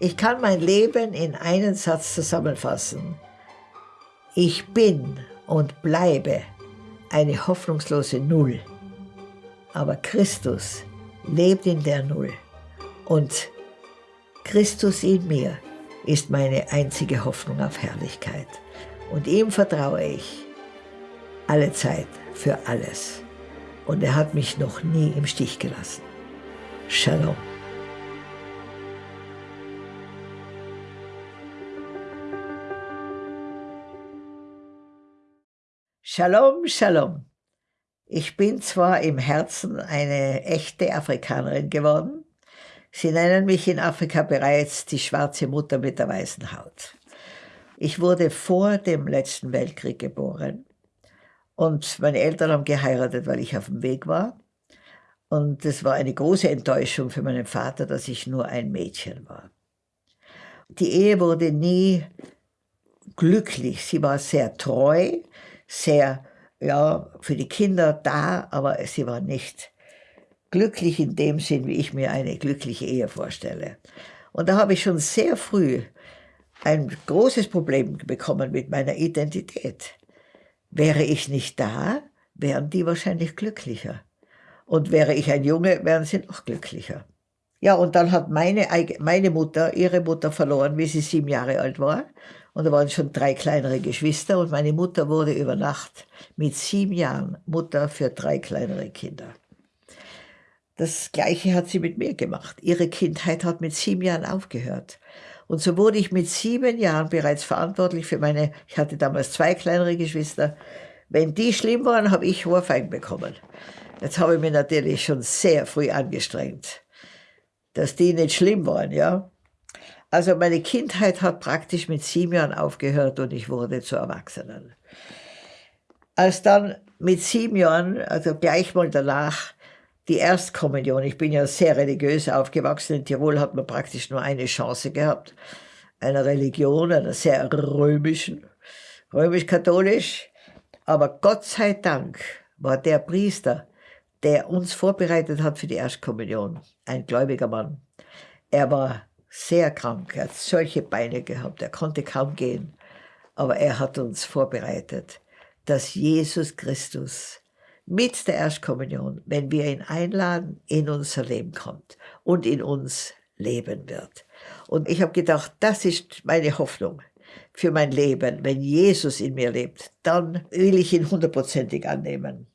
Ich kann mein Leben in einen Satz zusammenfassen. Ich bin und bleibe eine hoffnungslose Null. Aber Christus lebt in der Null. Und Christus in mir ist meine einzige Hoffnung auf Herrlichkeit. Und ihm vertraue ich alle Zeit für alles. Und er hat mich noch nie im Stich gelassen. Shalom. Shalom, Shalom. Ich bin zwar im Herzen eine echte Afrikanerin geworden. Sie nennen mich in Afrika bereits die schwarze Mutter mit der weißen Haut. Ich wurde vor dem letzten Weltkrieg geboren und meine Eltern haben geheiratet, weil ich auf dem Weg war. Und es war eine große Enttäuschung für meinen Vater, dass ich nur ein Mädchen war. Die Ehe wurde nie glücklich. Sie war sehr treu, sehr ja, für die Kinder da, aber sie war nicht glücklich in dem Sinn, wie ich mir eine glückliche Ehe vorstelle. Und da habe ich schon sehr früh ein großes Problem bekommen mit meiner Identität. Wäre ich nicht da, wären die wahrscheinlich glücklicher. Und wäre ich ein Junge, wären sie noch glücklicher. Ja, und dann hat meine, meine Mutter ihre Mutter verloren, wie sie sieben Jahre alt war. Und da waren schon drei kleinere Geschwister und meine Mutter wurde über Nacht mit sieben Jahren Mutter für drei kleinere Kinder. Das Gleiche hat sie mit mir gemacht. Ihre Kindheit hat mit sieben Jahren aufgehört. Und so wurde ich mit sieben Jahren bereits verantwortlich für meine, ich hatte damals zwei kleinere Geschwister. Wenn die schlimm waren, habe ich Ohrfeigen bekommen. Jetzt habe ich mich natürlich schon sehr früh angestrengt, dass die nicht schlimm waren, ja. Also meine Kindheit hat praktisch mit sieben Jahren aufgehört und ich wurde zu Erwachsenen. Als dann mit sieben Jahren, also gleich mal danach, die Erstkommunion, ich bin ja sehr religiös aufgewachsen, in Tirol hat man praktisch nur eine Chance gehabt, einer Religion, einer sehr römischen, römisch-katholisch. Aber Gott sei Dank war der Priester, der uns vorbereitet hat für die Erstkommunion, ein gläubiger Mann. Er war sehr krank, er hat solche Beine gehabt, er konnte kaum gehen. Aber er hat uns vorbereitet, dass Jesus Christus mit der Erstkommunion, wenn wir ihn einladen, in unser Leben kommt und in uns leben wird. Und ich habe gedacht, das ist meine Hoffnung für mein Leben. Wenn Jesus in mir lebt, dann will ich ihn hundertprozentig annehmen.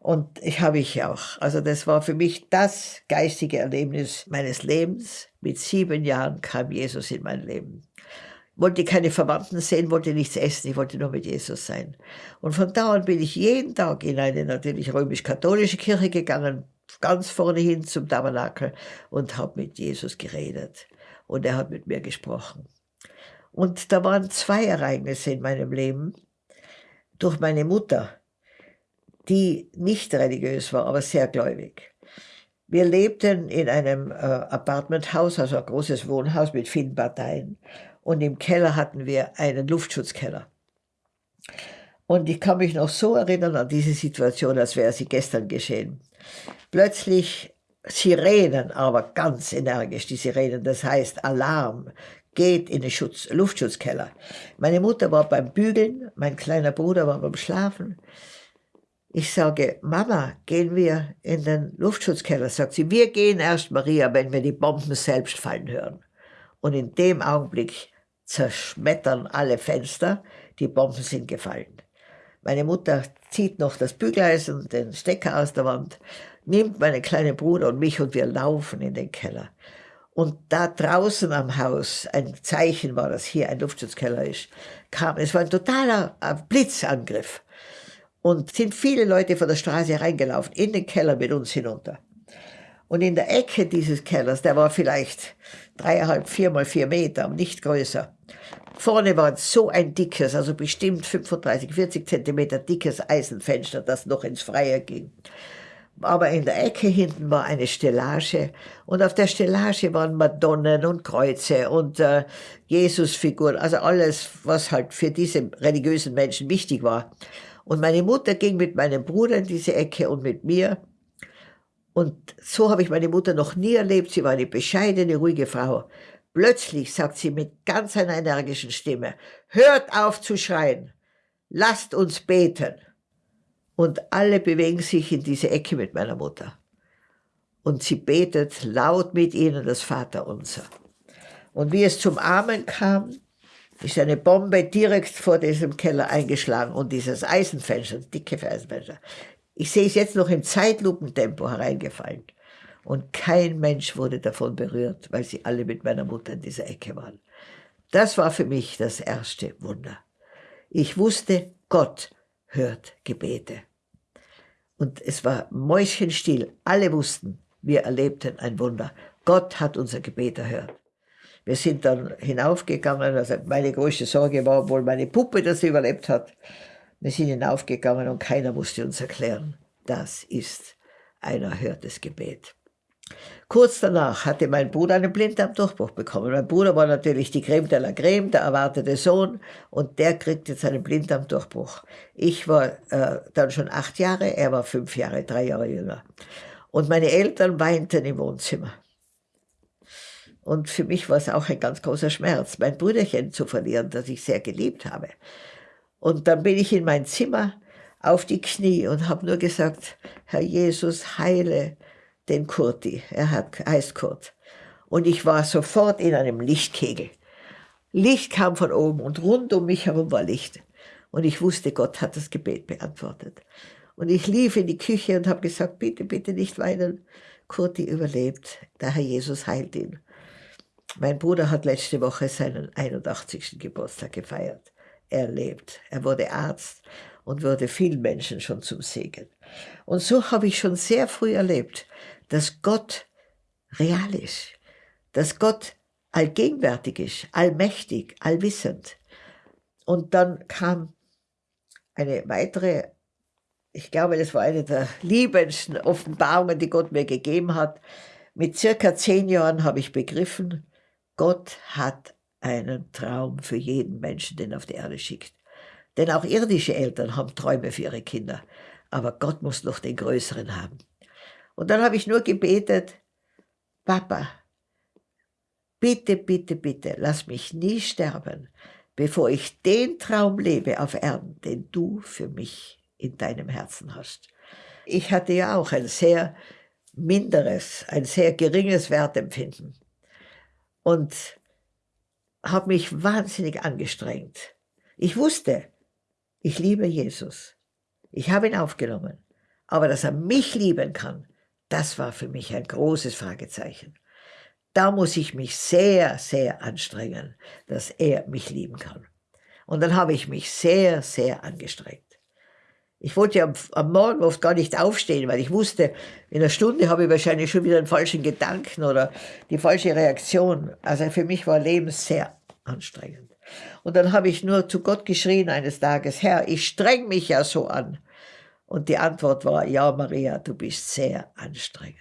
Und ich habe ich auch. Also das war für mich das geistige Erlebnis meines Lebens. Mit sieben Jahren kam Jesus in mein Leben. Wollte keine Verwandten sehen, wollte nichts essen, ich wollte nur mit Jesus sein. Und von da an bin ich jeden Tag in eine natürlich römisch-katholische Kirche gegangen, ganz vorne hin zum Tabernakel und habe mit Jesus geredet. Und er hat mit mir gesprochen. Und da waren zwei Ereignisse in meinem Leben. Durch meine Mutter, die nicht religiös war, aber sehr gläubig. Wir lebten in einem äh, Apartmenthaus, also ein großes Wohnhaus mit vielen Parteien. Und im Keller hatten wir einen Luftschutzkeller. Und ich kann mich noch so erinnern an diese Situation, als wäre sie gestern geschehen. Plötzlich Sirenen, aber ganz energisch, die Sirenen, das heißt Alarm, geht in den Schutz, Luftschutzkeller. Meine Mutter war beim Bügeln, mein kleiner Bruder war beim Schlafen. Ich sage, Mama, gehen wir in den Luftschutzkeller? Sagt sie, wir gehen erst, Maria, wenn wir die Bomben selbst fallen hören. Und in dem Augenblick zerschmettern alle Fenster, die Bomben sind gefallen. Meine Mutter zieht noch das Bügeleisen, den Stecker aus der Wand, nimmt meinen kleinen Bruder und mich und wir laufen in den Keller. Und da draußen am Haus, ein Zeichen war, dass hier ein Luftschutzkeller ist, kam, es war ein totaler Blitzangriff und sind viele Leute von der Straße reingelaufen, in den Keller mit uns hinunter. Und in der Ecke dieses Kellers, der war vielleicht dreieinhalb, vier mal vier Meter, nicht größer. Vorne war so ein dickes, also bestimmt 35, 40 Zentimeter dickes Eisenfenster, das noch ins Freie ging. Aber in der Ecke hinten war eine Stellage und auf der Stellage waren Madonnen und Kreuze und äh, Jesusfiguren, also alles, was halt für diese religiösen Menschen wichtig war. Und meine Mutter ging mit meinem Bruder in diese Ecke und mit mir. Und so habe ich meine Mutter noch nie erlebt. Sie war eine bescheidene, ruhige Frau. Plötzlich sagt sie mit ganz einer energischen Stimme, hört auf zu schreien, lasst uns beten. Und alle bewegen sich in diese Ecke mit meiner Mutter. Und sie betet laut mit ihnen das Vaterunser. Und wie es zum Amen kam, ist eine Bombe direkt vor diesem Keller eingeschlagen und dieses Eisenfenster, dicke Eisenfenster, ich sehe es jetzt noch im Zeitlupentempo hereingefallen. Und kein Mensch wurde davon berührt, weil sie alle mit meiner Mutter in dieser Ecke waren. Das war für mich das erste Wunder. Ich wusste, Gott hört Gebete. Und es war mäuschenstill. Alle wussten, wir erlebten ein Wunder. Gott hat unser Gebet erhört. Wir sind dann hinaufgegangen. Also meine größte Sorge war wohl meine Puppe, dass sie überlebt hat. Wir sind hinaufgegangen und keiner musste uns erklären, das ist ein erhörtes Gebet. Kurz danach hatte mein Bruder einen Blinddarmdurchbruch bekommen. Mein Bruder war natürlich die Creme de la Creme, der erwartete Sohn, und der kriegt jetzt einen Blinddarmdurchbruch. Ich war äh, dann schon acht Jahre, er war fünf Jahre, drei Jahre jünger. Und meine Eltern weinten im Wohnzimmer. Und für mich war es auch ein ganz großer Schmerz, mein Brüderchen zu verlieren, das ich sehr geliebt habe. Und dann bin ich in mein Zimmer auf die Knie und habe nur gesagt, Herr Jesus, heile den Kurti. Er hat, heißt Kurt. Und ich war sofort in einem Lichtkegel. Licht kam von oben und rund um mich herum war Licht. Und ich wusste, Gott hat das Gebet beantwortet. Und ich lief in die Küche und habe gesagt, bitte, bitte nicht weinen. Kurti überlebt, der Herr Jesus heilt ihn. Mein Bruder hat letzte Woche seinen 81. Geburtstag gefeiert. Er lebt. Er wurde Arzt und wurde vielen Menschen schon zum Segen. Und so habe ich schon sehr früh erlebt, dass Gott real ist, dass Gott allgegenwärtig ist, allmächtig, allwissend. Und dann kam eine weitere, ich glaube, das war eine der liebendsten Offenbarungen, die Gott mir gegeben hat. Mit circa zehn Jahren habe ich begriffen, Gott hat einen Traum für jeden Menschen, den er auf die Erde schickt. Denn auch irdische Eltern haben Träume für ihre Kinder. Aber Gott muss noch den größeren haben. Und dann habe ich nur gebetet, Papa, bitte, bitte, bitte, lass mich nie sterben, bevor ich den Traum lebe auf Erden, den du für mich in deinem Herzen hast. Ich hatte ja auch ein sehr minderes, ein sehr geringes Wertempfinden und habe mich wahnsinnig angestrengt. Ich wusste, ich liebe Jesus. Ich habe ihn aufgenommen. Aber dass er mich lieben kann, das war für mich ein großes Fragezeichen. Da muss ich mich sehr, sehr anstrengen, dass er mich lieben kann. Und dann habe ich mich sehr, sehr angestrengt. Ich wollte am, am, Morgen oft gar nicht aufstehen, weil ich wusste, in einer Stunde habe ich wahrscheinlich schon wieder einen falschen Gedanken oder die falsche Reaktion. Also für mich war Leben sehr anstrengend. Und dann habe ich nur zu Gott geschrien eines Tages, Herr, ich streng mich ja so an. Und die Antwort war, ja, Maria, du bist sehr anstrengend.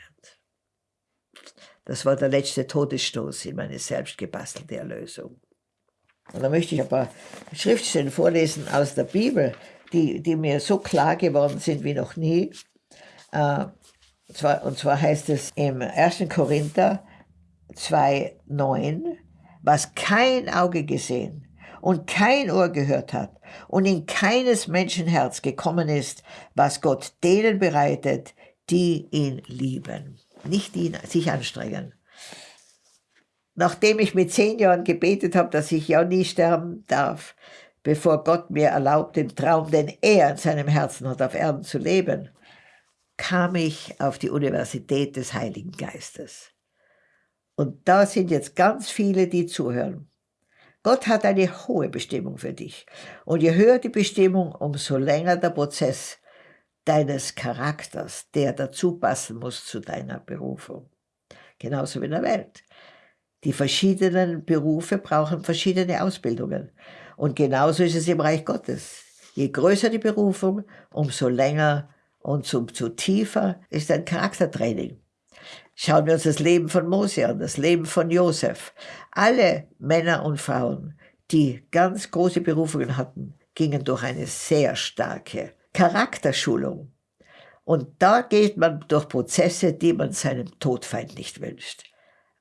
Das war der letzte Todesstoß in meine selbstgebastelte Erlösung. Und da möchte ich ein paar Schriftstellen vorlesen aus der Bibel, die, die mir so klar geworden sind wie noch nie. Äh, und, zwar, und zwar heißt es im 1. Korinther 2,9, was kein Auge gesehen und kein Ohr gehört hat und in keines Menschenherz gekommen ist, was Gott denen bereitet, die ihn lieben, nicht die sich anstrengen. Nachdem ich mit zehn Jahren gebetet habe, dass ich ja nie sterben darf, bevor Gott mir erlaubt, den Traum, den er in seinem Herzen hat, auf Erden zu leben, kam ich auf die Universität des Heiligen Geistes. Und da sind jetzt ganz viele, die zuhören. Gott hat eine hohe Bestimmung für dich. Und je höher die Bestimmung, umso länger der Prozess deines Charakters, der dazu passen muss zu deiner Berufung. Genauso wie in der Welt. Die verschiedenen Berufe brauchen verschiedene Ausbildungen. Und genauso ist es im Reich Gottes. Je größer die Berufung, umso länger und umso tiefer ist dein Charaktertraining. Schauen wir uns das Leben von Mose an, das Leben von Josef. Alle Männer und Frauen, die ganz große Berufungen hatten, gingen durch eine sehr starke Charakterschulung. Und da geht man durch Prozesse, die man seinem Todfeind nicht wünscht.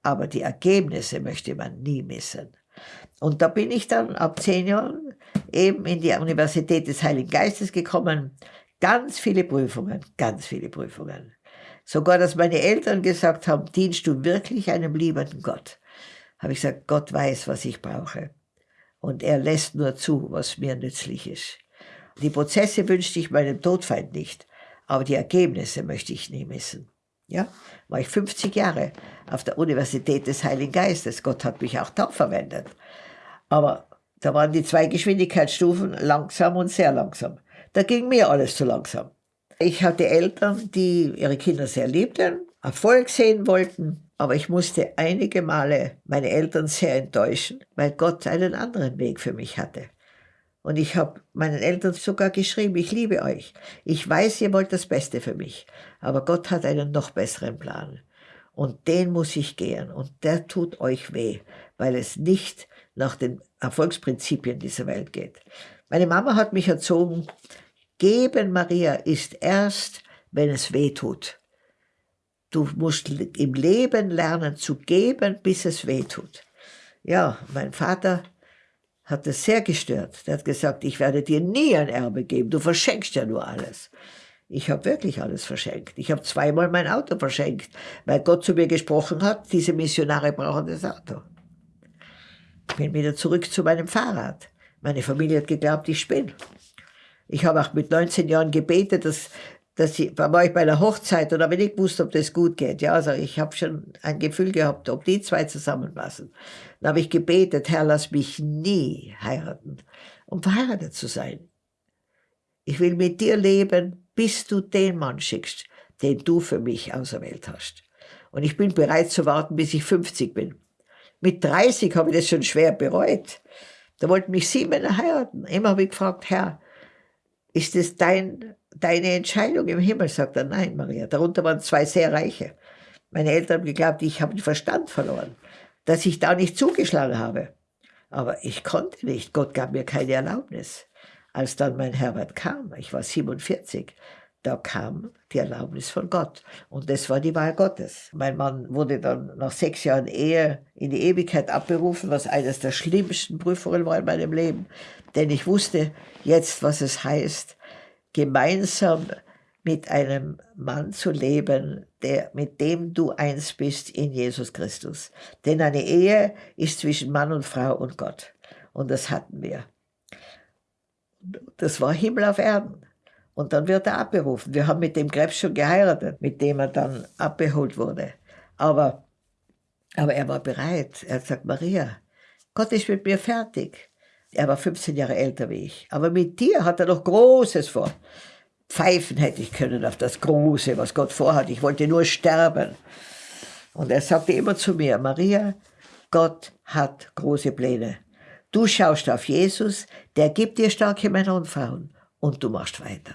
aber die Ergebnisse möchte man nie missen. Und da bin ich dann ab zehn Jahren eben in die Universität des Heiligen Geistes gekommen. Ganz viele Prüfungen, ganz viele Prüfungen. Sogar, dass meine Eltern gesagt haben, dienst du wirklich einem liebenden Gott? Habe ich gesagt, Gott weiß, was ich brauche. Und er lässt nur zu, was mir nützlich ist. Die Prozesse wünschte ich meinem Todfeind nicht, aber die Ergebnisse möchte ich nie missen. Ja, war ich 50 Jahre auf der Universität des Heiligen Geistes. Gott hat mich auch da verwendet. Aber da waren die zwei Geschwindigkeitsstufen langsam und sehr langsam. Da ging mir alles zu langsam. Ich hatte Eltern, die ihre Kinder sehr liebten, Erfolg sehen wollten, aber ich musste einige Male meine Eltern sehr enttäuschen, weil Gott einen anderen Weg für mich hatte. Und ich habe meinen Eltern sogar geschrieben, ich liebe euch. Ich weiß, ihr wollt das Beste für mich. Aber Gott hat einen noch besseren Plan. Und den muss ich gehen. Und der tut euch weh, weil es nicht nach den Erfolgsprinzipien dieser Welt geht. Meine Mama hat mich erzogen, geben, Maria, ist erst, wenn es weh tut. Du musst im Leben lernen zu geben, bis es weh tut. Ja, mein Vater hat das sehr gestört. Der hat gesagt, ich werde dir nie ein Erbe geben, du verschenkst ja nur alles. Ich habe wirklich alles verschenkt. Ich habe zweimal mein Auto verschenkt, weil Gott zu mir gesprochen hat, diese Missionare brauchen das Auto. Ich bin wieder zurück zu meinem Fahrrad. Meine Familie hat geglaubt, ich spinne. Ich habe auch mit 19 Jahren gebetet, dass, dass ich, war ich bei einer Hochzeit und habe nicht gewusst, ob das gut geht. Ja, also ich habe schon ein Gefühl gehabt, ob die zwei zusammenpassen. Dann habe ich gebetet, Herr, lass mich nie heiraten, um verheiratet zu sein. Ich will mit dir leben, bis du den Mann schickst, den du für mich auserwählt hast. Und ich bin bereit zu warten, bis ich 50 bin. Mit 30 habe ich das schon schwer bereut. Da wollten mich sieben Männer heiraten. Immer habe ich gefragt, Herr, ist das dein, deine Entscheidung im Himmel? Sagt er, nein, Maria. Darunter waren zwei sehr Reiche. Meine Eltern haben geglaubt, ich habe den Verstand verloren dass ich da nicht zugeschlagen habe. Aber ich konnte nicht, Gott gab mir keine Erlaubnis. Als dann mein Herbert kam, ich war 47, da kam die Erlaubnis von Gott. Und das war die Wahl Gottes. Mein Mann wurde dann nach sechs Jahren Ehe in die Ewigkeit abberufen, was eines der schlimmsten Prüfungen war in meinem Leben. Denn ich wusste jetzt, was es heißt, gemeinsam mit einem Mann zu leben, der, mit dem du eins bist in Jesus Christus. Denn eine Ehe ist zwischen Mann und Frau und Gott. Und das hatten wir. Das war Himmel auf Erden. Und dann wird er abberufen. Wir haben mit dem Krebs schon geheiratet, mit dem er dann abbeholt wurde. Aber, aber er war bereit. Er hat gesagt, Maria, Gott ist mit mir fertig. Er war 15 Jahre älter wie ich. Aber mit dir hat er noch Großes vor pfeifen hätte ich können auf das Große, was Gott vorhat. Ich wollte nur sterben. Und er sagte immer zu mir, Maria, Gott hat große Pläne. Du schaust auf Jesus, der gibt dir starke Männer und Frauen und du machst weiter.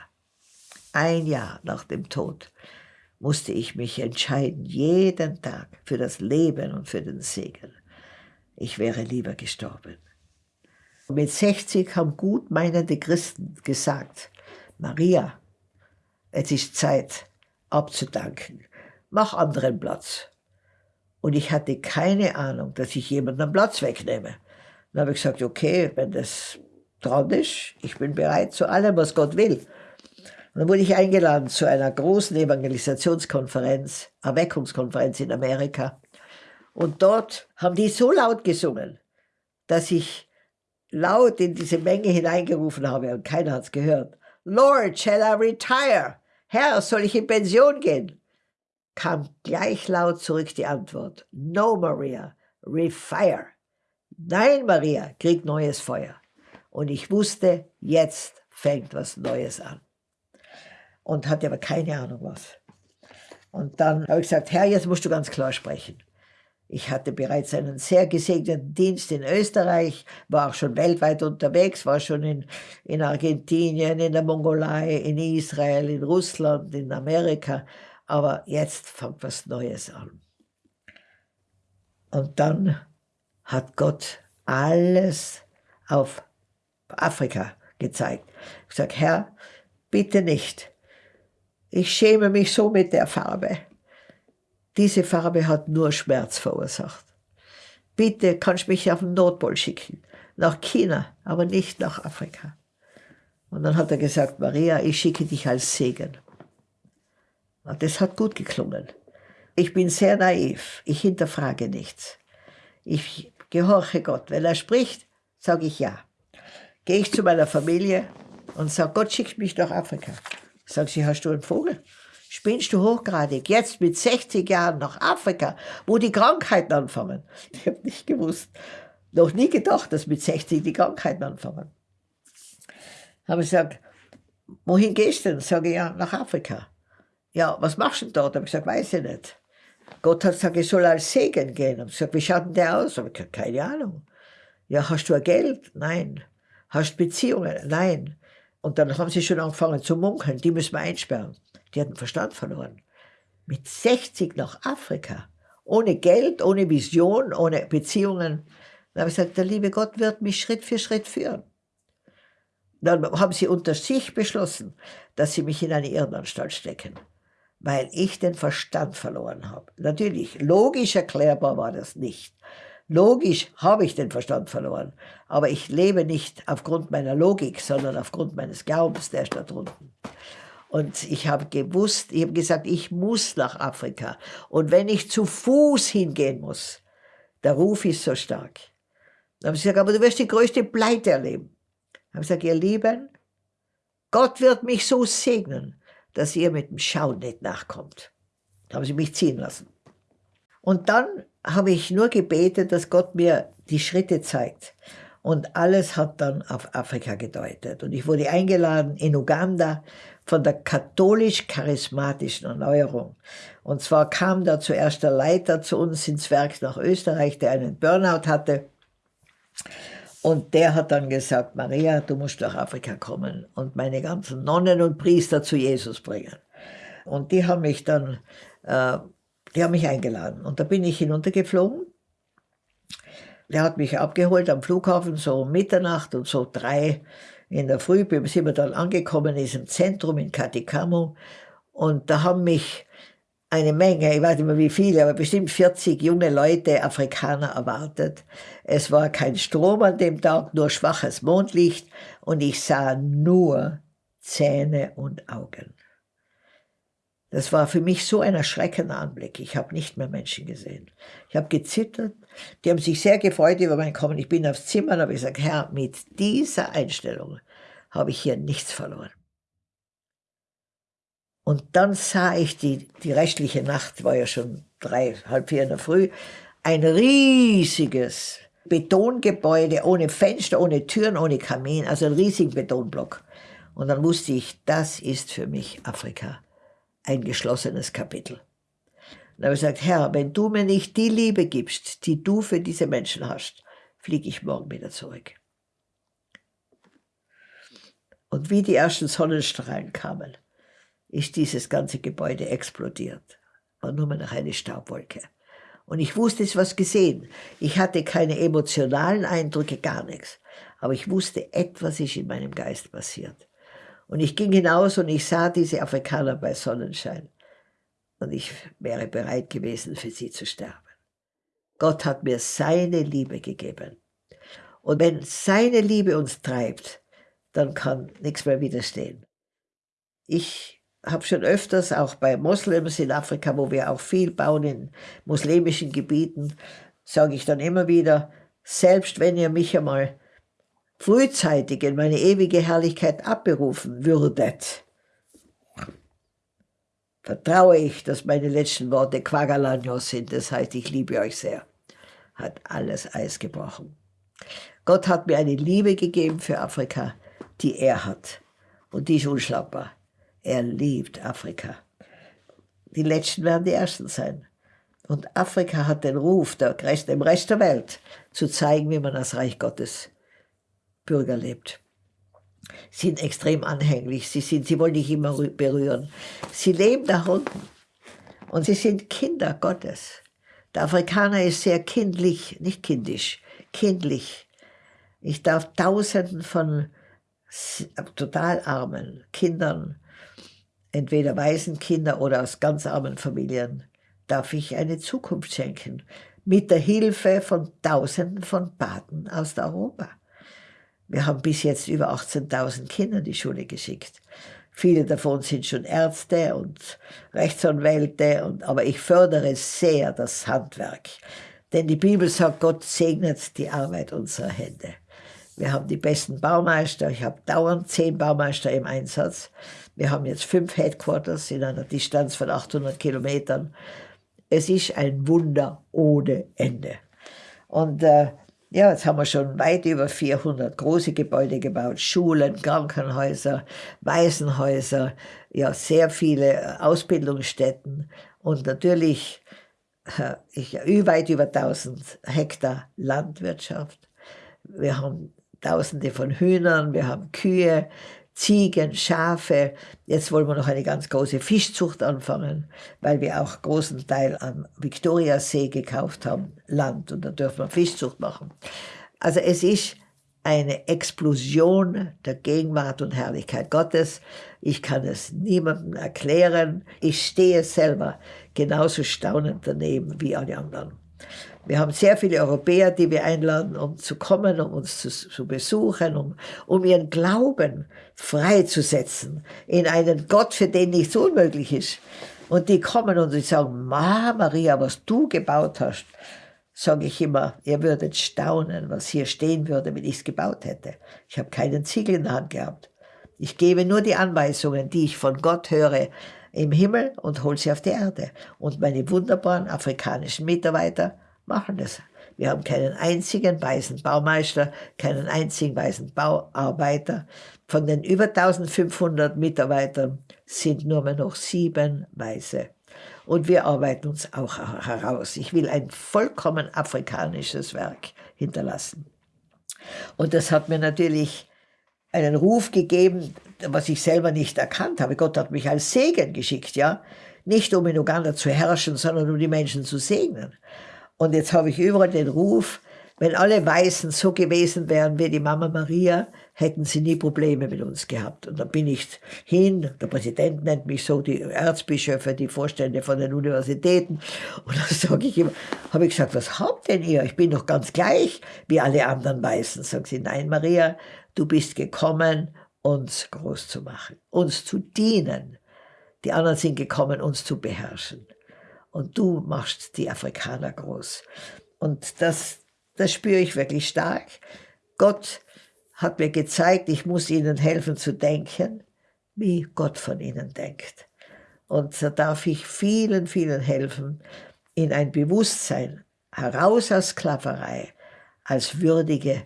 Ein Jahr nach dem Tod musste ich mich entscheiden, jeden Tag für das Leben und für den Segen. Ich wäre lieber gestorben. Mit 60 haben gut meinende Christen gesagt, Maria, es ist Zeit abzudanken. Mach anderen Platz. Und ich hatte keine Ahnung, dass ich jemanden Platz wegnehme. Dann habe ich gesagt, okay, wenn das dran ist, ich bin bereit zu allem, was Gott will. Und dann wurde ich eingeladen zu einer großen Evangelisationskonferenz, Erweckungskonferenz in Amerika. Und dort haben die so laut gesungen, dass ich laut in diese Menge hineingerufen habe und keiner hat es gehört. Lord, shall I retire? Herr, soll ich in Pension gehen? Kam gleich laut zurück die Antwort. No, Maria, refire. Nein, Maria, krieg neues Feuer. Und ich wusste, jetzt fängt was Neues an. Und hatte aber keine Ahnung was. Und dann habe ich gesagt, Herr, jetzt musst du ganz klar sprechen. Ich hatte bereits einen sehr gesegneten Dienst in Österreich, war auch schon weltweit unterwegs, war schon in, in Argentinien, in der Mongolei, in Israel, in Russland, in Amerika. Aber jetzt fängt was Neues an. Und dann hat Gott alles auf Afrika gezeigt. Ich sage, Herr, bitte nicht. Ich schäme mich so mit der Farbe. diese Farbe hat nur Schmerz verursacht. Bitte kannst du mich auf den Nordpol schicken, nach China, aber nicht nach Afrika. Und dann hat er gesagt, Maria, ich schicke dich als Segen. Und das hat gut geklungen. Ich bin sehr naiv, ich hinterfrage nichts. Ich gehorche Gott. Wenn er spricht, sage ich ja. Gehe ich zu meiner Familie und sage, Gott schickt mich nach Afrika. Sag sie, hast du einen Vogel? Spinnst du hochgradig? Jetzt mit 60 Jahren nach Afrika, wo die Krankheiten anfangen. Ich habe nicht gewusst, noch nie gedacht, dass mit 60 die Krankheiten anfangen. Habe ich gesagt, wohin gehst du denn? Sage ich, ja, nach Afrika. Ja, was machst du denn dort? Habe ich gesagt, weiß ich nicht. Gott hat gesagt, ich soll als Segen gehen. Und ich gesagt, wie schaut denn der aus? Habe ich gesagt, keine Ahnung. Ja, hast du ein Geld? Nein. Hast du Beziehungen? Nein. Und dann haben sie schon angefangen zu munkeln, die müssen wir einsperren. Die hatten Verstand verloren. Mit 60 nach Afrika. Ohne Geld, ohne Vision, ohne Beziehungen. Dann habe ich gesagt, der liebe Gott wird mich Schritt für Schritt führen. Dann haben sie unter sich beschlossen, dass sie mich in eine Irrenanstalt stecken weil ich den Verstand verloren habe. Natürlich, logisch erklärbar war das nicht. Logisch habe ich den Verstand verloren, aber ich lebe nicht aufgrund meiner Logik, sondern aufgrund meines Glaubens, der ist da drunten. Und ich habe gewusst, ich habe gesagt, ich muss nach Afrika. Und wenn ich zu Fuß hingehen muss, der Ruf ist so stark. Dann habe ich gesagt, aber du wirst die größte Pleite erleben. Dann habe ich gesagt, ihr Lieben, Gott wird mich so segnen, dass ihr mit dem Schauen nicht nachkommt. Da haben sie mich ziehen lassen. Und dann habe ich nur gebetet, dass Gott mir die Schritte zeigt. Und alles hat dann auf Afrika gedeutet. Und ich wurde eingeladen in Uganda von der katholisch-charismatischen Erneuerung. Und zwar kam da zuerst der Leiter zu uns ins Werk nach Österreich, der einen Burnout hatte. Und der hat dann gesagt, Maria, du musst nach Afrika kommen und meine ganzen Nonnen und Priester zu Jesus bringen. Und die haben mich dann, äh, die haben mich eingeladen. Und da bin ich hinuntergeflogen. Der hat mich abgeholt am Flughafen, so um Mitternacht und so drei in der Früh sind wir dann angekommen in diesem Zentrum in Katikamu. Und da haben mich eine Menge, ich weiß nicht mehr wie viele, aber bestimmt 40 junge Leute, Afrikaner erwartet. Es war kein Strom an dem Tag, nur schwaches Mondlicht und ich sah nur Zähne und Augen. Das war für mich so ein erschreckender Anblick. Ich habe nicht mehr Menschen gesehen. Ich habe gezittert. Die haben sich sehr gefreut über mein Kommen. Ich bin aufs Zimmer und habe gesagt, Herr, mit dieser Einstellung habe ich hier nichts verloren. Und dann sah ich die, die restliche Nacht, war ja schon drei, halb vier in der Früh, ein riesiges Betongebäude ohne Fenster, ohne Türen, ohne Kamin, also ein riesigen Betonblock. Und dann wusste ich, das ist für mich Afrika ein geschlossenes Kapitel. dann habe ich gesagt, Herr, wenn du mir nicht die Liebe gibst, die du für diese Menschen hast, fliege ich morgen wieder zurück. Und wie die ersten Sonnenstrahlen kamen, ist dieses ganze Gebäude explodiert. War nur mehr noch eine Staubwolke. Und ich wusste, es was gesehen. Ich hatte keine emotionalen Eindrücke, gar nichts. Aber ich wusste, etwas ist in meinem Geist passiert. Und ich ging hinaus und ich sah diese Afrikaner bei Sonnenschein. Und ich wäre bereit gewesen, für sie zu sterben. Gott hat mir seine Liebe gegeben. Und wenn seine Liebe uns treibt, dann kann nichts mehr widerstehen. Ich habe schon öfters auch bei Moslems in Afrika, wo wir auch viel bauen in muslimischen Gebieten, sage ich dann immer wieder, selbst wenn ihr mich einmal frühzeitig in meine ewige Herrlichkeit abberufen würdet, vertraue ich, dass meine letzten Worte Quagalanos sind, das heißt, ich liebe euch sehr. Hat alles Eis gebrochen. Gott hat mir eine Liebe gegeben für Afrika, die er hat. Und die ist unschlagbar. Er liebt Afrika. Die Letzten werden die Ersten sein. Und Afrika hat den Ruf, der Rest, dem Rest der Welt, zu zeigen, wie man als Reich Gottes Bürger lebt. Sie sind extrem anhänglich, sie, sind, sie wollen dich immer berühren. Sie leben da unten und sie sind Kinder Gottes. Der Afrikaner ist sehr kindlich, nicht kindisch, kindlich. Ich darf Tausenden von total armen Kindern entweder Waisenkinder oder aus ganz armen Familien darf ich eine Zukunft schenken. Mit der Hilfe von Tausenden von Paten aus Europa. Wir haben bis jetzt über 18.000 Kinder in die Schule geschickt. Viele davon sind schon Ärzte und Rechtsanwälte, und, aber ich fördere sehr das Handwerk. Denn die Bibel sagt, Gott segnet die Arbeit unserer Hände. Wir haben die besten Baumeister. Ich habe dauernd zehn Baumeister im Einsatz. Wir haben jetzt fünf Headquarters in einer Distanz von 800 Kilometern. Es ist ein Wunder ohne Ende. Und äh, ja, jetzt haben wir schon weit über 400 große Gebäude gebaut, Schulen, Krankenhäuser, Waisenhäuser, ja, sehr viele Ausbildungsstätten und natürlich äh, ich, weit über 1000 Hektar Landwirtschaft. Wir haben Tausende von Hühnern, wir haben Kühe, Ziegen, Schafe. Jetzt wollen wir noch eine ganz große Fischzucht anfangen, weil wir auch großen Teil am Viktoriasee gekauft haben, Land, und da dürfen wir Fischzucht machen. Also es ist eine Explosion der Gegenwart und Herrlichkeit Gottes. Ich kann es niemandem erklären. Ich stehe selber genauso staunend daneben wie alle anderen. Wir haben sehr viele Europäer, die wir einladen, um zu kommen, um uns zu, zu besuchen, um, um ihren Glauben freizusetzen in einen Gott, für den nichts unmöglich ist. Und die kommen und die sagen, Ma, Maria, was du gebaut hast, sage ich immer, ihr würdet staunen, was hier stehen würde, wenn ich es gebaut hätte. Ich habe keinen Ziegel in der Hand gehabt. Ich gebe nur die Anweisungen, die ich von Gott höre, im Himmel und hole sie auf die Erde. Und meine wunderbaren afrikanischen Mitarbeiter machen das. Wir haben keinen einzigen weißen Baumeister, keinen einzigen weißen Bauarbeiter. Von den über 1500 Mitarbeitern sind nur mehr noch sieben Weiße. Und wir arbeiten uns auch heraus. Ich will ein vollkommen afrikanisches Werk hinterlassen. Und das hat mir natürlich einen Ruf gegeben, was ich selber nicht erkannt habe. Gott hat mich als Segen geschickt, ja. Nicht um in Uganda zu herrschen, sondern um die Menschen zu segnen. Und jetzt habe ich überall den Ruf, wenn alle Weißen so gewesen wären wie die Mama Maria, hätten sie nie Probleme mit uns gehabt. Und da bin ich hin, der Präsident nennt mich so, die Erzbischöfe, die Vorstände von den Universitäten. Und dann sage ich immer, habe ich gesagt, was habt denn ihr? Ich bin doch ganz gleich wie alle anderen Weißen. Sagen sie, nein Maria, du bist gekommen, uns groß zu machen, uns zu dienen. Die anderen sind gekommen, uns zu beherrschen und du machst die Afrikaner groß. Und das, das spüre ich wirklich stark. Gott hat mir gezeigt, ich muss ihnen helfen zu denken, wie Gott von ihnen denkt. Und da darf ich vielen, vielen helfen, in ein Bewusstsein heraus aus Sklaverei, als würdige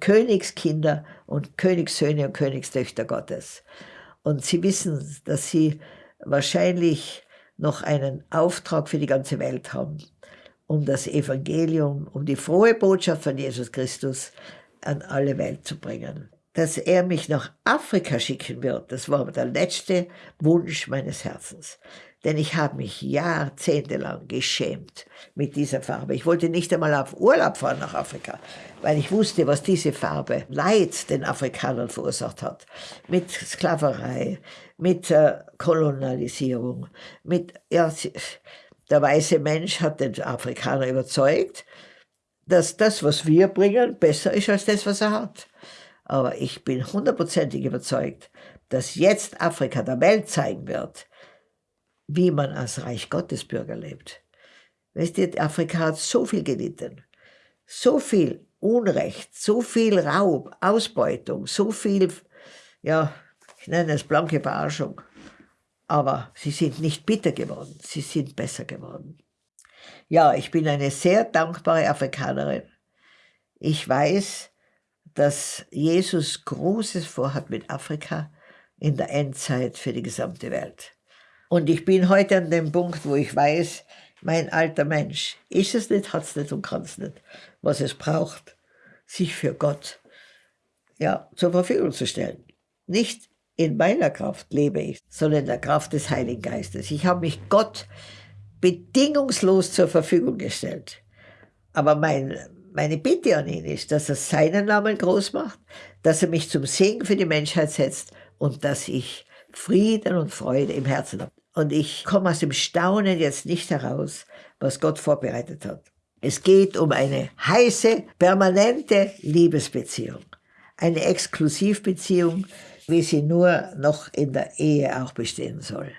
Königskinder und Königssöhne und Königstöchter Gottes. Und sie wissen, dass sie wahrscheinlich noch einen Auftrag für die ganze Welt haben, um das Evangelium, um die frohe Botschaft von Jesus Christus an alle Welt zu bringen. Dass er mich nach Afrika schicken wird, das war der letzte Wunsch meines Herzens. Denn ich habe mich jahrzehntelang geschämt mit dieser Farbe. Ich wollte nicht einmal auf Urlaub fahren nach Afrika, weil ich wusste, was diese Farbe Leid den Afrikanern verursacht hat. Mit Sklaverei, mit äh, Kolonialisierung, mit, ja, der weiße Mensch hat den Afrikaner überzeugt, dass das, was wir bringen, besser ist als das, was er hat. Aber ich bin hundertprozentig überzeugt, dass jetzt Afrika der Welt zeigen wird, wie man als Reich Gottes Bürger lebt. Weißt du, Afrika hat so viel gelitten, so viel Unrecht, so viel Raub, Ausbeutung, so viel, ja, ich nenne es blanke Bearschung. Aber sie sind nicht bitter geworden, sie sind besser geworden. Ja, ich bin eine sehr dankbare Afrikanerin. Ich weiß, dass Jesus Großes vorhat mit Afrika in der Endzeit für die gesamte Welt. Und ich bin heute an dem Punkt, wo ich weiß, mein alter Mensch, ist es nicht, hat es nicht und kann es nicht, was es braucht, sich für Gott ja, zur Verfügung zu stellen. Nicht in meiner Kraft lebe ich, sondern in der Kraft des Heiligen Geistes. Ich habe mich Gott bedingungslos zur Verfügung gestellt. Aber mein, meine Bitte an ihn ist, dass er seinen Namen groß macht, dass er mich zum Segen für die Menschheit setzt und dass ich Frieden und Freude im Herzen habe. Und ich komme aus dem Staunen jetzt nicht heraus, was Gott vorbereitet hat. Es geht um eine heiße, permanente Liebesbeziehung. Eine Exklusivbeziehung, wie sie nur noch in der Ehe auch bestehen soll.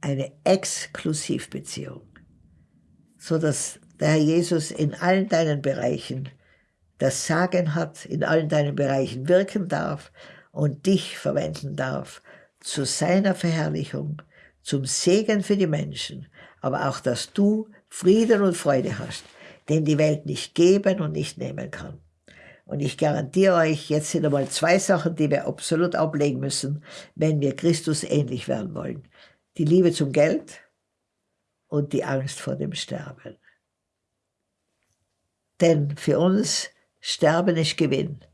Eine Exklusivbeziehung. So dass der Herr Jesus in allen deinen Bereichen das Sagen hat, in allen deinen Bereichen wirken darf und dich verwenden darf zu seiner Verherrlichung, zum Segen für die Menschen, aber auch, dass du Frieden und Freude hast, den die Welt nicht geben und nicht nehmen kann. Und ich garantiere euch, jetzt sind einmal zwei Sachen, die wir absolut ablegen müssen, wenn wir Christus ähnlich werden wollen. Die Liebe zum Geld und die Angst vor dem Sterben. Denn für uns Sterben ist Gewinn.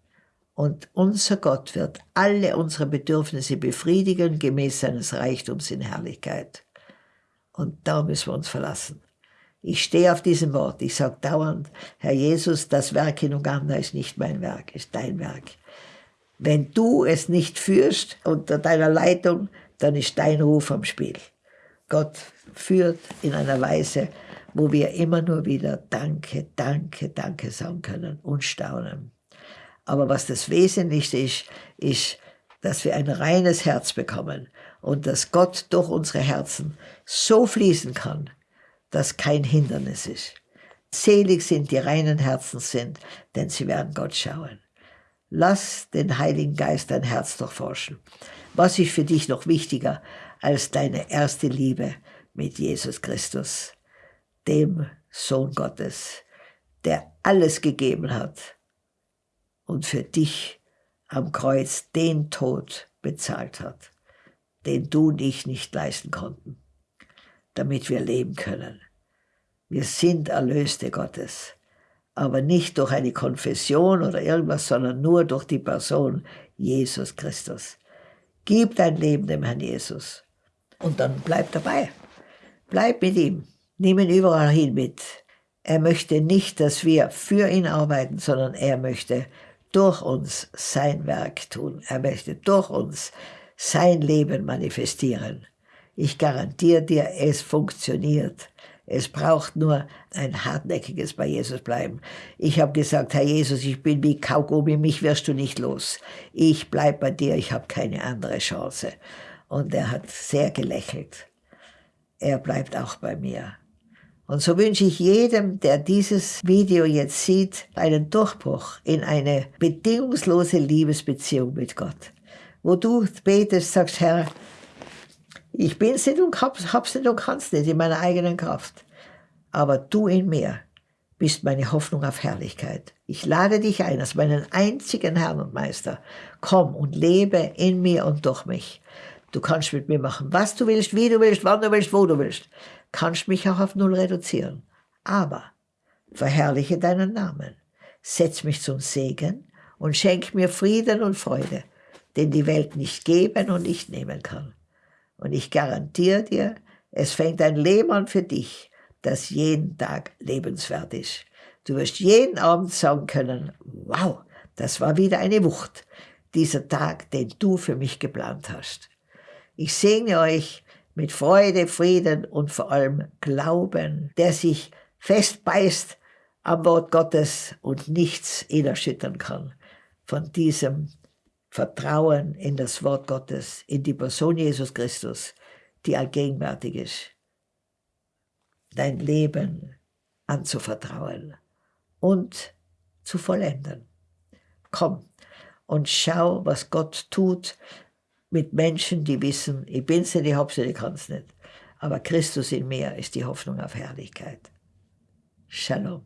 Und unser Gott wird alle unsere Bedürfnisse befriedigen, gemäß seines Reichtums in Herrlichkeit. Und da müssen wir uns verlassen. Ich stehe auf diesem Wort. Ich sage dauernd, Herr Jesus, das Werk in Uganda ist nicht mein Werk, ist dein Werk. Wenn du es nicht führst unter deiner Leitung, dann ist dein Ruf am Spiel. Gott führt in einer Weise, wo wir immer nur wieder Danke, Danke, Danke sagen können und staunen. Aber was das Wesentlichste ist, ist, dass wir ein reines Herz bekommen und dass Gott durch unsere Herzen so fließen kann, dass kein Hindernis ist. Selig sind die reinen Herzen sind, denn sie werden Gott schauen. Lass den Heiligen Geist dein Herz durchforschen. Was ist für dich noch wichtiger als deine erste Liebe mit Jesus Christus, dem Sohn Gottes, der alles gegeben hat, und für dich am Kreuz den Tod bezahlt hat, den du und ich nicht leisten konnten, damit wir leben können. Wir sind Erlöste Gottes, aber nicht durch eine Konfession oder irgendwas, sondern nur durch die Person Jesus Christus. Gib dein Leben dem Herrn Jesus und dann bleib dabei. Bleib mit ihm. Nimm ihn überall hin mit. Er möchte nicht, dass wir für ihn arbeiten, sondern er möchte durch uns sein Werk tun. Er möchte durch uns sein Leben manifestieren. Ich garantiere dir, es funktioniert. Es braucht nur ein hartnäckiges bei Jesus bleiben. Ich habe gesagt, Herr Jesus, ich bin wie Kaugummi, mich wirst du nicht los. Ich bleib bei dir, ich habe keine andere Chance. Und er hat sehr gelächelt. Er bleibt auch bei mir. Und so wünsche ich jedem, der dieses Video jetzt sieht, einen Durchbruch in eine bedingungslose Liebesbeziehung mit Gott. Wo du betest, sagst, Herr, ich bin's nicht und hab's, hab's nicht und kann's nicht in meiner eigenen Kraft. Aber du in mir bist meine Hoffnung auf Herrlichkeit. Ich lade dich ein als meinen einzigen Herrn und Meister. Komm und lebe in mir und durch mich. Du kannst mit mir machen, was du willst, wie du willst, wann du willst, wo du willst kannst mich auch auf Null reduzieren. Aber verherrliche deinen Namen, setz mich zum Segen und schenk mir Frieden und Freude, den die Welt nicht geben und nicht nehmen kann. Und ich garantiere dir, es fängt ein Leben an für dich, das jeden Tag lebenswert ist. Du wirst jeden Abend sagen können, wow, das war wieder eine Wucht, dieser Tag, den du für mich geplant hast. Ich segne euch mit Freude, Frieden und vor allem Glauben, der sich festbeißt am Wort Gottes und nichts ihn erschüttern kann. Von diesem Vertrauen in das Wort Gottes, in die Person Jesus Christus, die allgegenwärtig ist. Dein Leben anzuvertrauen und zu vollenden. Komm und schau, was Gott tut, mit Menschen, die wissen, ich bin's nicht, ich hab's nicht, ich kann's nicht. Aber Christus in mir ist die Hoffnung auf Herrlichkeit. Shalom.